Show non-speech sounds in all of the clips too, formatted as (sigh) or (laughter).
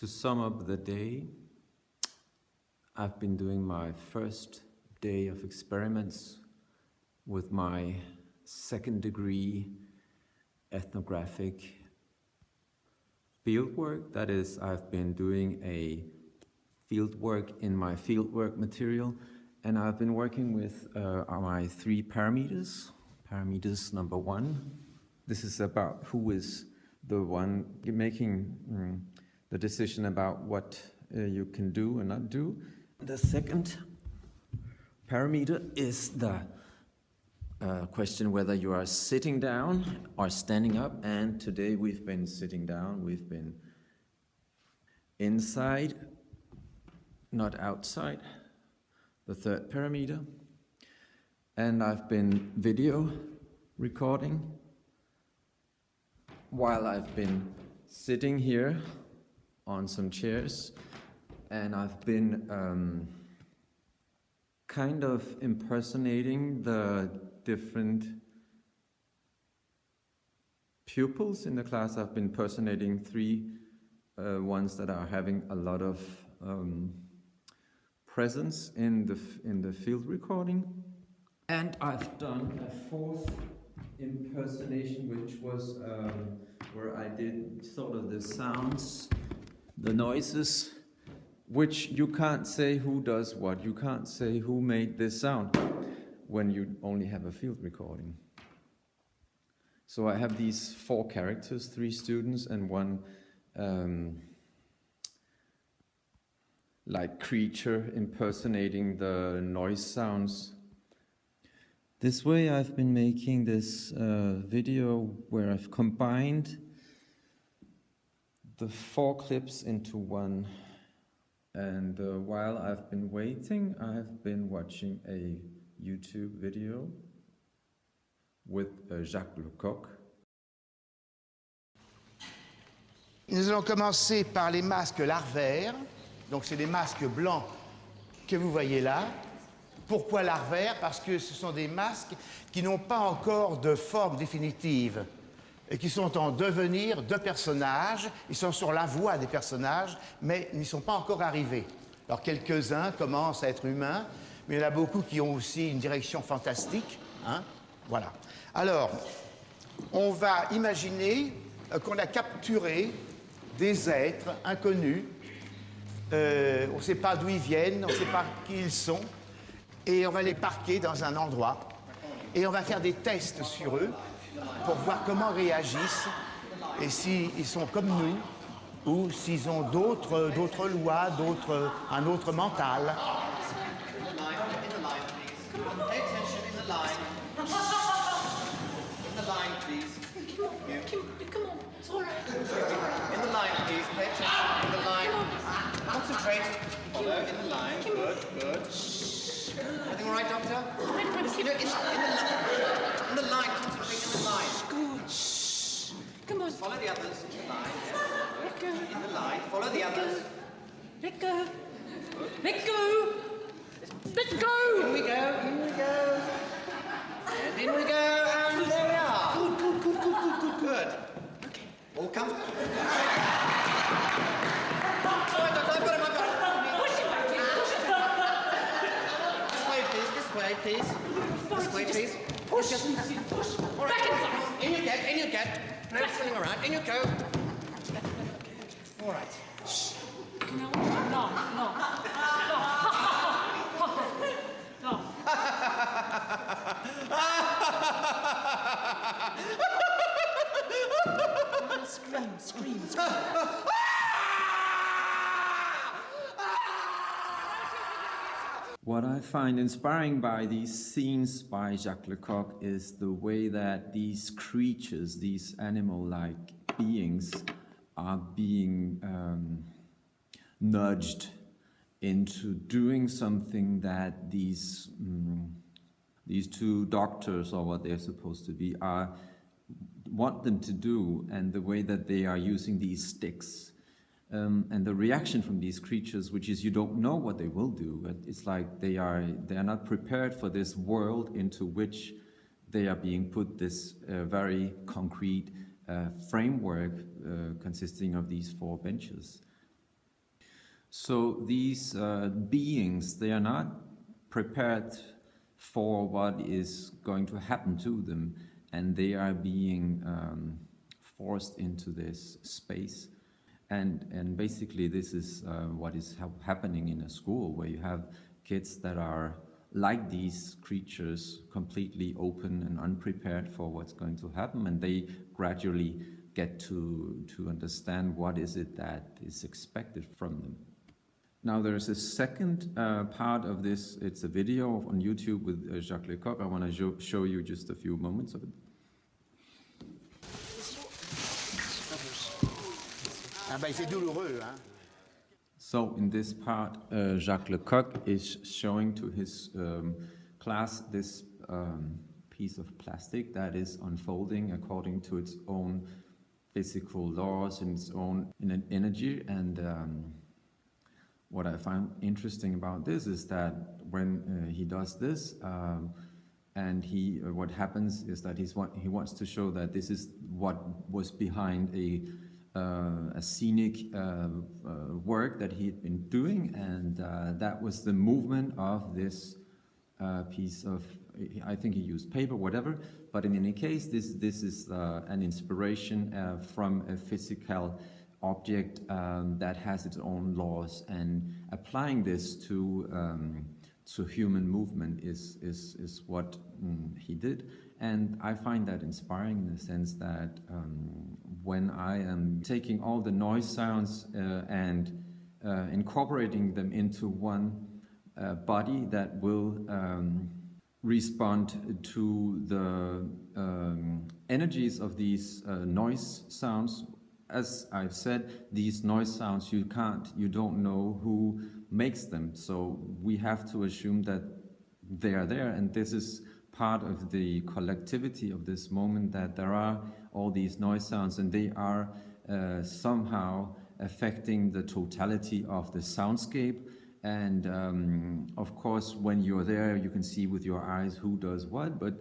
To sum up the day, I've been doing my first day of experiments with my second degree ethnographic fieldwork. That is, I've been doing a fieldwork in my fieldwork material and I've been working with uh, my three parameters. Parameters number one, this is about who is the one making mm, the decision about what uh, you can do and not do. The second parameter is the uh, question whether you are sitting down or standing up. And today we've been sitting down, we've been inside, not outside. The third parameter. And I've been video recording while I've been sitting here on some chairs and I've been um, kind of impersonating the different pupils in the class. I've been impersonating three uh, ones that are having a lot of um, presence in the, in the field recording. And I've done a fourth impersonation, which was um, where I did sort of the sounds the noises, which you can't say who does what. You can't say who made this sound when you only have a field recording. So I have these four characters, three students and one um, like creature impersonating the noise sounds. This way I've been making this uh, video where I've combined the four clips into one. And uh, while I've been waiting, I've been watching a YouTube video with uh, Jacques Lecoq. Nous allons commencer par les masques larvaires. Donc, c'est des masques blancs que vous voyez là. Pourquoi larvaires? Parce que ce sont des masques qui n'ont pas encore de forme définitive et qui sont en devenir de personnages. Ils sont sur la voie des personnages, mais n'y sont pas encore arrivés. Alors, quelques-uns commencent à être humains, mais il y en a beaucoup qui ont aussi une direction fantastique. Hein? Voilà. Alors, on va imaginer euh, qu'on a capturé des êtres inconnus. Euh, on ne sait pas d'où ils viennent, on ne sait pas qui ils sont. Et on va les parquer dans un endroit. Et on va faire des tests sur eux pour voir comment réagissent et s'ils sont comme nous ou s'ils ont d'autres lois, d'autres un autre mental. In the line, please. Pay attention. In the line. Concentrate. Follow. In the line. Good, good. Everything all right, Doctor? In the, in, the, in the line. Concentrate in the line. Good. Shh. Come on. Follow the others in the line. Let go. In the line. Follow the others. Let go. Let go. In we go. In we go. And in we go. And there we are. Good, good, good, good, good, good. Good. Okay. All come. Please. This way, please. Push. Push. All right. Back inside. In you get. In you get. No fooling around. In you go. All right. No, no, no. (laughs) No. No. (laughs) No. Scream, scream, scream. What I find inspiring by these scenes by Jacques Lecoq is the way that these creatures, these animal-like beings, are being um, nudged into doing something that these mm, these two doctors, or what they're supposed to be, are want them to do, and the way that they are using these sticks um, and the reaction from these creatures, which is you don't know what they will do. It's like they are they are not prepared for this world into which they are being put this uh, very concrete uh, framework uh, consisting of these four benches. So these uh, beings, they are not prepared for what is going to happen to them, and they are being um, forced into this space. And, and basically this is uh, what is ha happening in a school where you have kids that are like these creatures, completely open and unprepared for what's going to happen, and they gradually get to, to understand what is it that is expected from them. Now there's a second uh, part of this, it's a video on YouTube with uh, Jacques Lecoq. I want to show you just a few moments of it. Ah ben c'est douloureux, hein. So in this part, uh, Jacques Lecoq is showing to his um, class this um, piece of plastic that is unfolding according to its own physical laws and its own energy. And um, what I find interesting about this is that when uh, he does this, um, and he, uh, what happens is that he's what he wants to show that this is what was behind a a scenic uh, uh, work that he had been doing, and that was the movement of this piece of, I think he used paper, whatever, but in any case, this, this is an inspiration from a physical object um, that has its own laws, and applying this to um, to human movement is is is what mm, he did, and I find that inspiring in the sense that um, when I am taking all the noise sounds uh, and uh, incorporating them into one uh, body that will um, respond to the um, energies of these uh, noise sounds. As I've said, these noise sounds, you can't, you don't know who makes them. So we have to assume that they are there and this is part of the collectivity of this moment that there are all these noise sounds and they are uh, somehow affecting the totality of the soundscape. And um, of course when you're there you can see with your eyes who does what but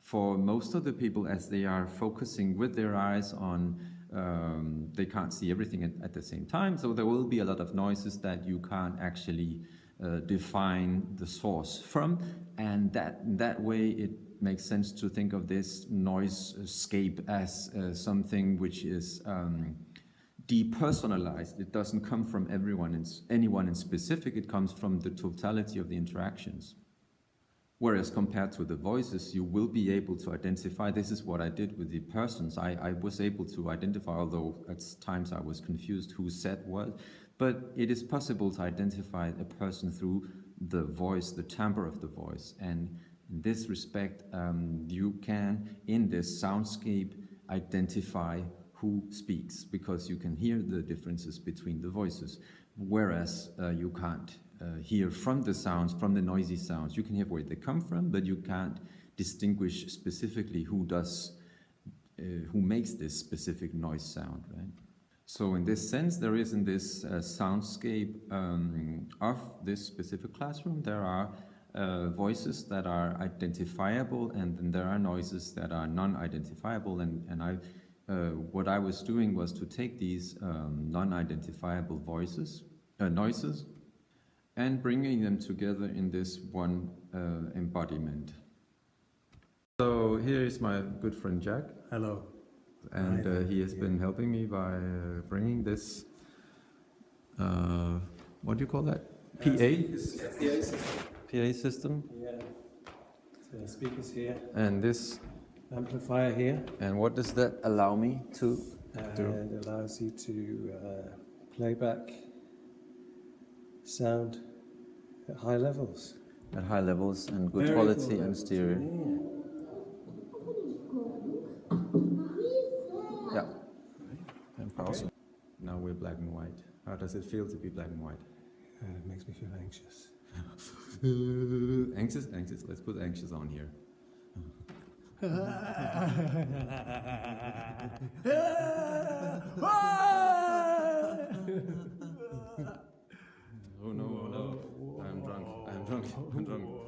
for most of the people as they are focusing with their eyes on um, they can't see everything at, at, the same time. So there will be a lot of noises that you can't actually uh, define the source from. And that that way it makes sense to think of this noise scape as uh, something which is um, depersonalized. It doesn't come from everyone, in, anyone in specific, it comes from the totality of the interactions. Whereas compared to the voices, you will be able to identify, this is what I did with the persons. I, I was able to identify, although at times I was confused who said what, but it is possible to identify a person through the voice, the timbre of the voice. And in this respect, um, you can, in this soundscape, identify who speaks because you can hear the differences between the voices, whereas uh, you can't uh, hear from the sounds, from the noisy sounds. You can hear where they come from, but you can't distinguish specifically who does, uh, who makes this specific noise sound, right? So in this sense, there is in this uh, soundscape um, of this specific classroom, there are uh, voices that are identifiable and then there are noises that are non-identifiable and, and I, uh, what I was doing was to take these um, non-identifiable voices, uh, noises and bringing them together in this one uh, embodiment. So here is my good friend Jack. Hello. And uh, he has yeah. been helping me by uh, bringing this, what do you call that? PA? PA system. Yeah. So speakers here. And this amplifier here. And what does that allow me to uh, do? It allows you to uh, play back sound at high levels. At high levels and good Very quality and stereo. Yeah. yeah. And awesome. Now we're black and white. How does it feel to be black and white? Uh, it makes me feel anxious. (laughs) anxious, anxious. Let's put anxious on here. (laughs) oh no, oh no. I'm drunk. I'm drunk. I'm drunk.